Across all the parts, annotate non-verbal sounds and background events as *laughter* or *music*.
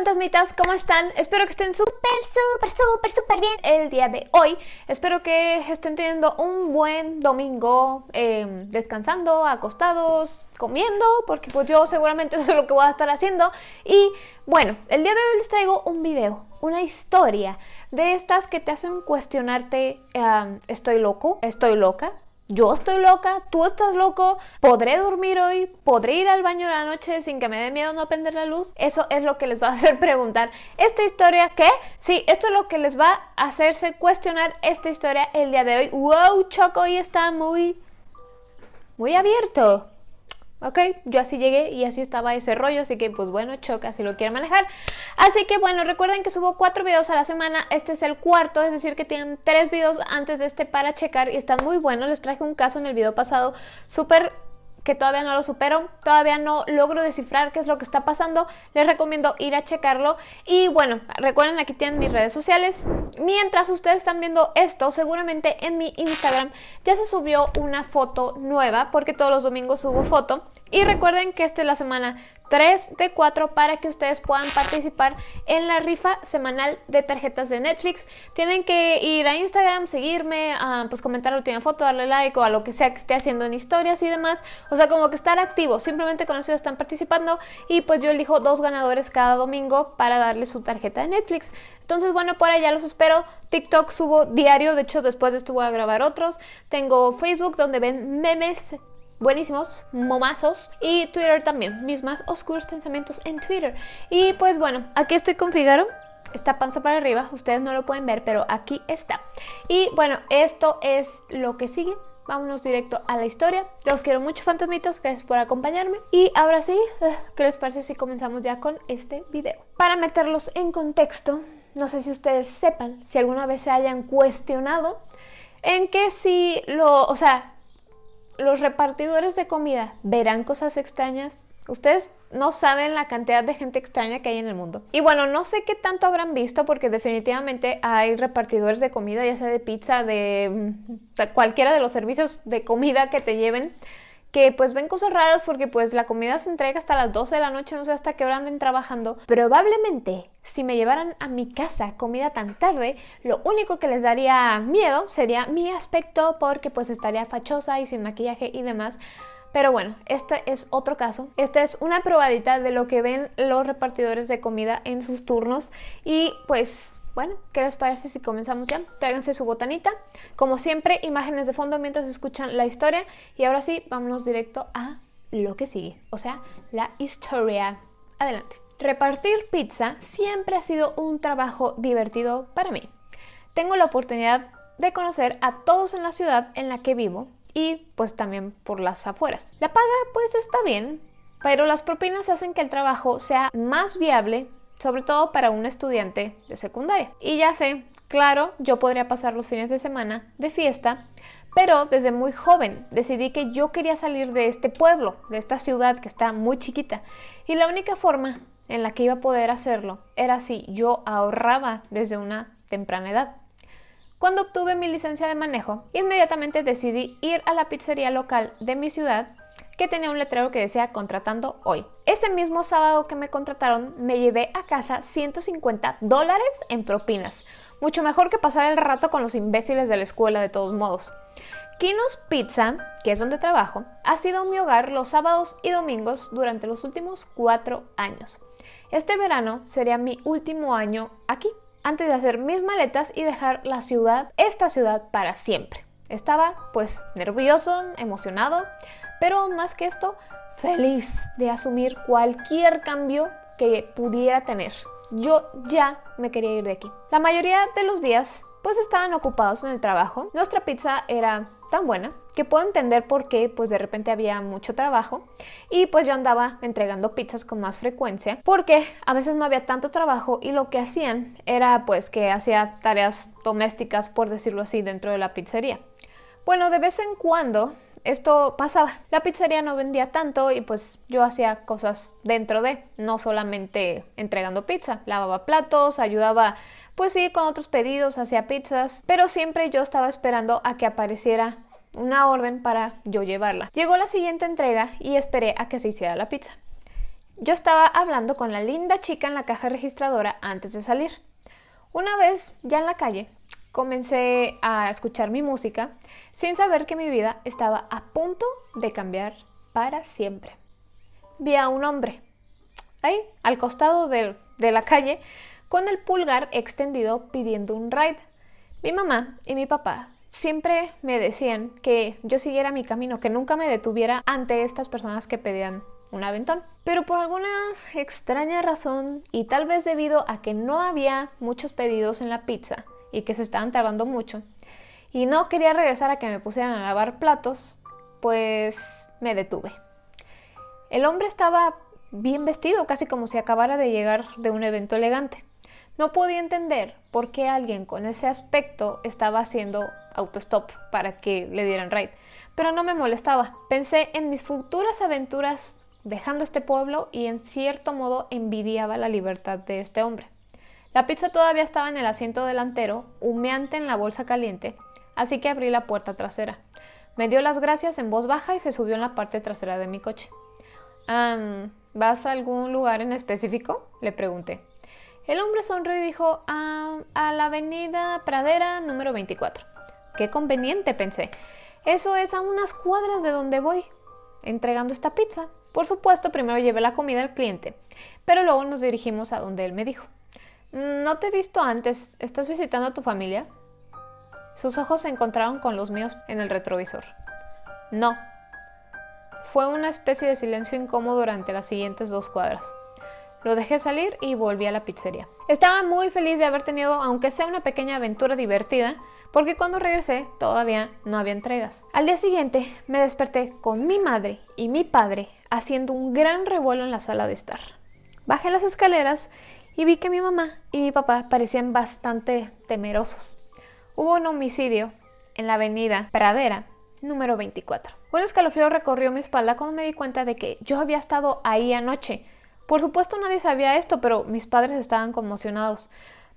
fantasmitas, ¿cómo están? Espero que estén súper, súper, súper, súper bien el día de hoy. Espero que estén teniendo un buen domingo, eh, descansando, acostados, comiendo, porque pues yo seguramente *laughs* eso es lo que voy a estar haciendo. Y bueno, el día de hoy les traigo un video, una historia de estas que te hacen cuestionarte, ¿estoy loco? ¿Estoy loca? Yo estoy loca, tú estás loco, podré dormir hoy, podré ir al baño la noche sin que me dé miedo no prender la luz. Eso es lo que les va a hacer *laughs* preguntar. ¿Esta historia qué? Sí, esto es lo que les va a hacerse cuestionar esta historia el día de hoy. ¡Wow! Choco hoy está muy... muy abierto. ¿Ok? Yo así llegué y así estaba ese rollo, así que pues bueno, choca si lo quiere manejar. Así que bueno, recuerden que subo cuatro videos a la semana, este es el cuarto, es decir que tienen tres videos antes de este para checar y están muy buenos. Les traje un caso en el video pasado súper que todavía no lo supero, todavía no logro descifrar qué es lo que está pasando, les recomiendo ir a checarlo. Y bueno, recuerden aquí tienen mis redes sociales. Mientras ustedes están viendo esto, seguramente en mi Instagram ya se subió una foto nueva, porque todos los domingos subo foto. Y recuerden que esta es la semana 3 de 4 para que ustedes puedan participar en la rifa semanal de tarjetas de Netflix. Tienen que ir a Instagram, seguirme, pues comentar la última foto, darle like o a lo que sea que esté haciendo en historias y demás. O sea, como que estar activo, simplemente con eso están participando y pues yo elijo dos ganadores cada domingo para darles su tarjeta de Netflix. Entonces, bueno, por allá los espero. TikTok subo diario, de hecho después de esto voy a grabar otros. Tengo Facebook donde ven memes buenísimos, momazos. Y Twitter también, mis más oscuros pensamientos en Twitter. Y pues bueno, aquí estoy con Figaro. Está panza para arriba, ustedes no lo pueden ver, pero aquí está. Y bueno, esto es lo que sigue. Vámonos directo a la historia. Los quiero mucho, fantasmitos. Gracias por acompañarme. Y ahora sí, eh, ¿qué les parece si comenzamos ya con este video? Para meterlos en contexto, no sé si ustedes sepan, si alguna vez se hayan cuestionado en que si lo, o sea, los repartidores de comida verán cosas extrañas. Ustedes no saben la cantidad de gente extraña que hay en el mundo. Y bueno, no sé qué tanto habrán visto porque definitivamente hay repartidores de comida, ya sea de pizza, de, de cualquiera de los servicios de comida que te lleven que pues ven cosas raras porque pues la comida se entrega hasta las 12 de la noche, no sé hasta qué hora anden trabajando. Probablemente si me llevaran a mi casa comida tan tarde, lo único que les daría miedo sería mi aspecto porque pues estaría fachosa y sin maquillaje y demás. Pero bueno, este es otro caso. Esta es una probadita de lo que ven los repartidores de comida en sus turnos y pues bueno, ¿qué les parece si comenzamos ya? Tráiganse su botanita. Como siempre, imágenes de fondo mientras escuchan la historia. Y ahora sí, vámonos directo a lo que sigue, o sea, la historia. Adelante. Repartir pizza siempre ha sido un trabajo divertido para mí. Tengo la oportunidad de conocer a todos en la ciudad en la que vivo y pues también por las afueras. La paga pues está bien, pero las propinas hacen que el trabajo sea más viable sobre todo para un estudiante de secundaria. Y ya sé, claro, yo podría pasar los fines de semana de fiesta, pero desde muy joven decidí que yo quería salir de este pueblo, de esta ciudad que está muy chiquita. Y la única forma en la que iba a poder hacerlo era si yo ahorraba desde una temprana edad. Cuando obtuve mi licencia de manejo, inmediatamente decidí ir a la pizzería local de mi ciudad que tenía un letrero que decía contratando hoy. Ese mismo sábado que me contrataron me llevé a casa 150 dólares en propinas. Mucho mejor que pasar el rato con los imbéciles de la escuela de todos modos. Kinos Pizza, que es donde trabajo, ha sido mi hogar los sábados y domingos durante los últimos cuatro años. Este verano sería mi último año aquí, antes de hacer mis maletas y dejar la ciudad, esta ciudad, para siempre. Estaba pues nervioso, emocionado, pero más que esto, feliz de asumir cualquier cambio que pudiera tener. Yo ya me quería ir de aquí. La mayoría de los días pues estaban ocupados en el trabajo. Nuestra pizza era tan buena que puedo entender por qué pues de repente había mucho trabajo y pues yo andaba entregando pizzas con más frecuencia porque a veces no había tanto trabajo y lo que hacían era pues que hacía tareas domésticas por decirlo así dentro de la pizzería. Bueno, de vez en cuando esto pasaba. La pizzería no vendía tanto y pues yo hacía cosas dentro de, no solamente entregando pizza, lavaba platos, ayudaba pues sí con otros pedidos, hacía pizzas, pero siempre yo estaba esperando a que apareciera una orden para yo llevarla. Llegó la siguiente entrega y esperé a que se hiciera la pizza. Yo estaba hablando con la linda chica en la caja registradora antes de salir. Una vez, ya en la calle, comencé a escuchar mi música sin saber que mi vida estaba a punto de cambiar para siempre. Vi a un hombre, ahí, al costado de, de la calle, con el pulgar extendido pidiendo un ride. Mi mamá y mi papá siempre me decían que yo siguiera mi camino, que nunca me detuviera ante estas personas que pedían un aventón. Pero por alguna extraña razón, y tal vez debido a que no había muchos pedidos en la pizza y que se estaban tardando mucho, y no quería regresar a que me pusieran a lavar platos, pues me detuve. El hombre estaba bien vestido, casi como si acabara de llegar de un evento elegante. No podía entender por qué alguien con ese aspecto estaba haciendo autostop para que le dieran ride, pero no me molestaba. Pensé en mis futuras aventuras dejando este pueblo y en cierto modo envidiaba la libertad de este hombre. La pizza todavía estaba en el asiento delantero, humeante en la bolsa caliente, así que abrí la puerta trasera. Me dio las gracias en voz baja y se subió en la parte trasera de mi coche. ¿Vas a algún lugar en específico? le pregunté. El hombre sonrió y dijo, ah, a la avenida Pradera número 24. Qué conveniente, pensé. Eso es a unas cuadras de donde voy, entregando esta pizza. Por supuesto, primero llevé la comida al cliente, pero luego nos dirigimos a donde él me dijo. No te he visto antes, ¿estás visitando a tu familia? Sus ojos se encontraron con los míos en el retrovisor. No. Fue una especie de silencio incómodo durante las siguientes dos cuadras. Lo dejé salir y volví a la pizzería. Estaba muy feliz de haber tenido, aunque sea una pequeña aventura divertida, porque cuando regresé todavía no había entregas. Al día siguiente me desperté con mi madre y mi padre haciendo un gran revuelo en la sala de estar. Bajé las escaleras y vi que mi mamá y mi papá parecían bastante temerosos. Hubo un homicidio en la avenida Pradera, número 24. Un escalofrío recorrió mi espalda cuando me di cuenta de que yo había estado ahí anoche por supuesto nadie sabía esto, pero mis padres estaban conmocionados.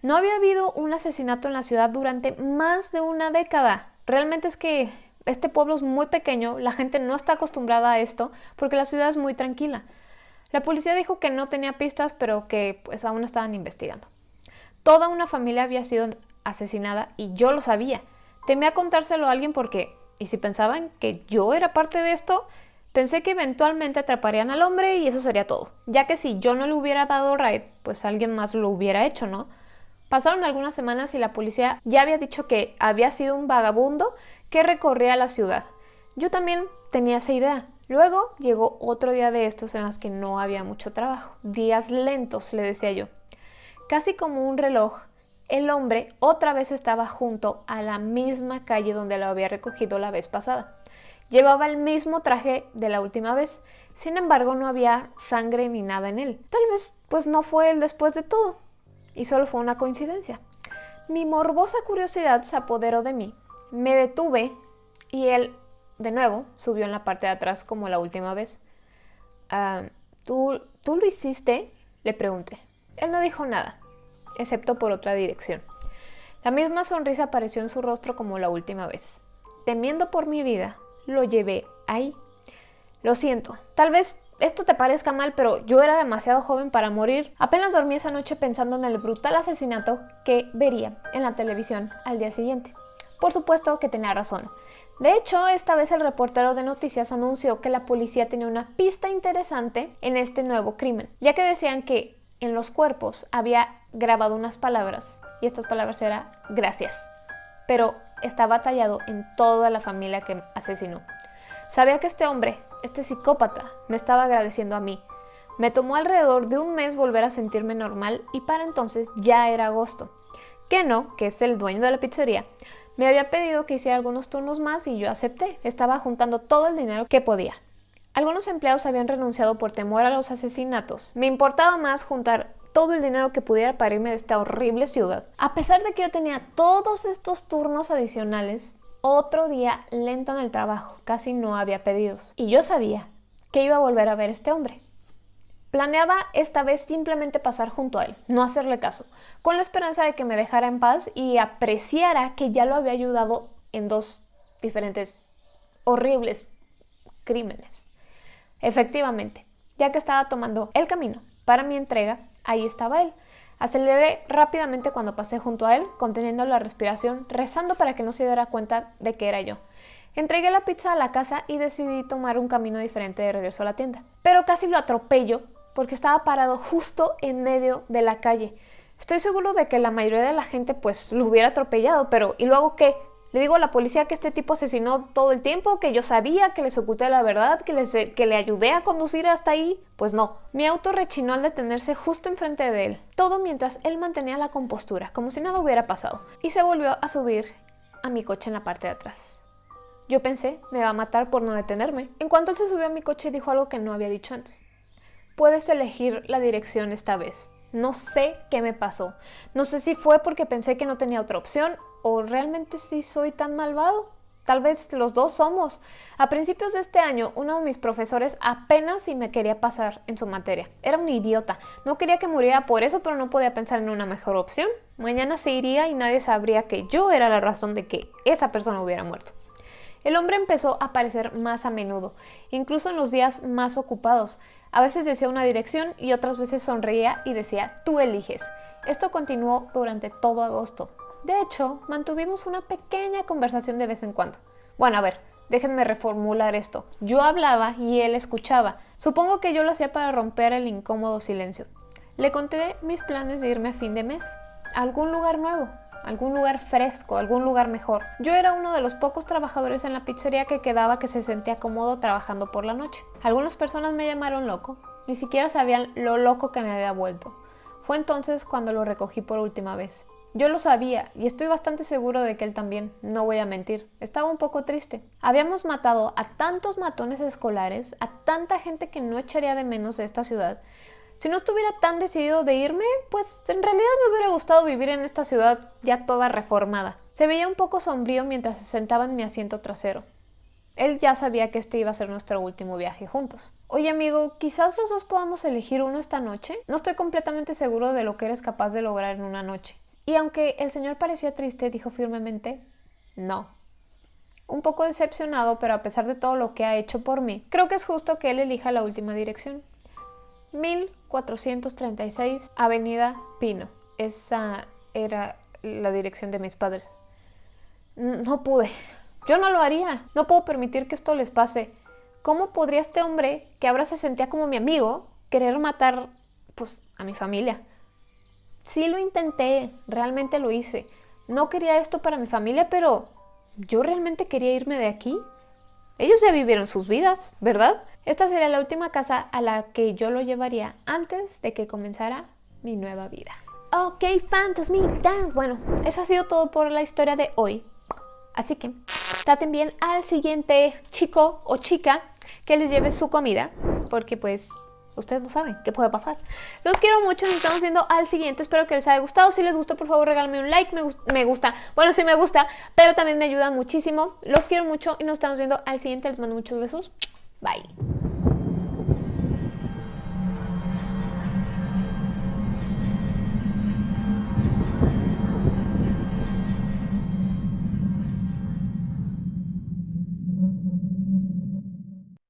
No había habido un asesinato en la ciudad durante más de una década. Realmente es que este pueblo es muy pequeño, la gente no está acostumbrada a esto porque la ciudad es muy tranquila. La policía dijo que no tenía pistas, pero que pues aún estaban investigando. Toda una familia había sido asesinada y yo lo sabía. Temía contárselo a alguien porque, ¿y si pensaban que yo era parte de esto? Pensé que eventualmente atraparían al hombre y eso sería todo, ya que si yo no le hubiera dado ride, pues alguien más lo hubiera hecho, ¿no? Pasaron algunas semanas y la policía ya había dicho que había sido un vagabundo que recorría la ciudad. Yo también tenía esa idea. Luego llegó otro día de estos en los que no había mucho trabajo. Días lentos, le decía yo. Casi como un reloj, el hombre otra vez estaba junto a la misma calle donde lo había recogido la vez pasada. Llevaba el mismo traje de la última vez, sin embargo no había sangre ni nada en él. Tal vez pues no fue él después de todo, y solo fue una coincidencia. Mi morbosa curiosidad se apoderó de mí. Me detuve y él, de nuevo, subió en la parte de atrás como la última vez. Ah, ¿tú, ¿Tú lo hiciste? Le pregunté. Él no dijo nada, excepto por otra dirección. La misma sonrisa apareció en su rostro como la última vez. Temiendo por mi vida, lo llevé ahí. Lo siento, tal vez esto te parezca mal, pero yo era demasiado joven para morir. Apenas dormí esa noche pensando en el brutal asesinato que vería en la televisión al día siguiente. Por supuesto que tenía razón. De hecho, esta vez el reportero de noticias anunció que la policía tenía una pista interesante en este nuevo crimen, ya que decían que en los cuerpos había grabado unas palabras, y estas palabras eran gracias. Pero estaba tallado en toda la familia que asesinó. Sabía que este hombre, este psicópata, me estaba agradeciendo a mí. Me tomó alrededor de un mes volver a sentirme normal y para entonces ya era agosto. Keno, que es el dueño de la pizzería, me había pedido que hiciera algunos turnos más y yo acepté. Estaba juntando todo el dinero que podía. Algunos empleados habían renunciado por temor a los asesinatos. Me importaba más juntar todo el dinero que pudiera para irme de esta horrible ciudad. A pesar de que yo tenía todos estos turnos adicionales, otro día lento en el trabajo, casi no había pedidos. Y yo sabía que iba a volver a ver a este hombre. Planeaba esta vez simplemente pasar junto a él, no hacerle caso, con la esperanza de que me dejara en paz y apreciara que ya lo había ayudado en dos diferentes horribles crímenes. Efectivamente, ya que estaba tomando el camino para mi entrega, ahí estaba él. Aceleré rápidamente cuando pasé junto a él, conteniendo la respiración, rezando para que no se diera cuenta de que era yo. Entregué la pizza a la casa y decidí tomar un camino diferente de regreso a la tienda. Pero casi lo atropello porque estaba parado justo en medio de la calle. Estoy seguro de que la mayoría de la gente pues lo hubiera atropellado, pero ¿y luego qué? Le digo a la policía que este tipo asesinó todo el tiempo, que yo sabía, que les oculté la verdad, que, les, que le ayudé a conducir hasta ahí. Pues no. Mi auto rechinó al detenerse justo enfrente de él. Todo mientras él mantenía la compostura, como si nada hubiera pasado. Y se volvió a subir a mi coche en la parte de atrás. Yo pensé, me va a matar por no detenerme. En cuanto él se subió a mi coche dijo algo que no había dicho antes. Puedes elegir la dirección esta vez. No sé qué me pasó. No sé si fue porque pensé que no tenía otra opción ¿O realmente sí soy tan malvado? Tal vez los dos somos. A principios de este año, uno de mis profesores apenas si me quería pasar en su materia. Era un idiota. No quería que muriera por eso, pero no podía pensar en una mejor opción. Mañana se iría y nadie sabría que yo era la razón de que esa persona hubiera muerto. El hombre empezó a aparecer más a menudo, incluso en los días más ocupados. A veces decía una dirección y otras veces sonreía y decía, tú eliges. Esto continuó durante todo agosto. De hecho, mantuvimos una pequeña conversación de vez en cuando. Bueno, a ver, déjenme reformular esto. Yo hablaba y él escuchaba. Supongo que yo lo hacía para romper el incómodo silencio. Le conté mis planes de irme a fin de mes. A algún lugar nuevo, algún lugar fresco, algún lugar mejor. Yo era uno de los pocos trabajadores en la pizzería que quedaba que se sentía cómodo trabajando por la noche. Algunas personas me llamaron loco, ni siquiera sabían lo loco que me había vuelto. Fue entonces cuando lo recogí por última vez. Yo lo sabía y estoy bastante seguro de que él también, no voy a mentir. Estaba un poco triste. Habíamos matado a tantos matones escolares, a tanta gente que no echaría de menos de esta ciudad. Si no estuviera tan decidido de irme, pues en realidad me hubiera gustado vivir en esta ciudad ya toda reformada. Se veía un poco sombrío mientras se sentaba en mi asiento trasero. Él ya sabía que este iba a ser nuestro último viaje juntos. Oye amigo, quizás los dos podamos elegir uno esta noche. No estoy completamente seguro de lo que eres capaz de lograr en una noche. Y aunque el señor parecía triste, dijo firmemente, no. Un poco decepcionado, pero a pesar de todo lo que ha hecho por mí, creo que es justo que él elija la última dirección. 1436 Avenida Pino. Esa era la dirección de mis padres. No pude. Yo no lo haría. No puedo permitir que esto les pase. ¿Cómo podría este hombre, que ahora se sentía como mi amigo, querer matar, pues, a mi familia? Sí lo intenté, realmente lo hice. No quería esto para mi familia, pero yo realmente quería irme de aquí. Ellos ya vivieron sus vidas, ¿verdad? Esta sería la última casa a la que yo lo llevaría antes de que comenzara mi nueva vida. Ok, fantasmita. Bueno, eso ha sido todo por la historia de hoy. Así que traten bien al siguiente chico o chica que les lleve su comida, porque pues ustedes no saben qué puede pasar. Los quiero mucho, nos estamos viendo al siguiente. Espero que les haya gustado. Si les gustó, por favor, regálenme un like. Me, gusta. Bueno, sí me gusta, pero también me ayuda muchísimo. Los quiero mucho y nos estamos viendo al siguiente. Les mando muchos besos. Bye.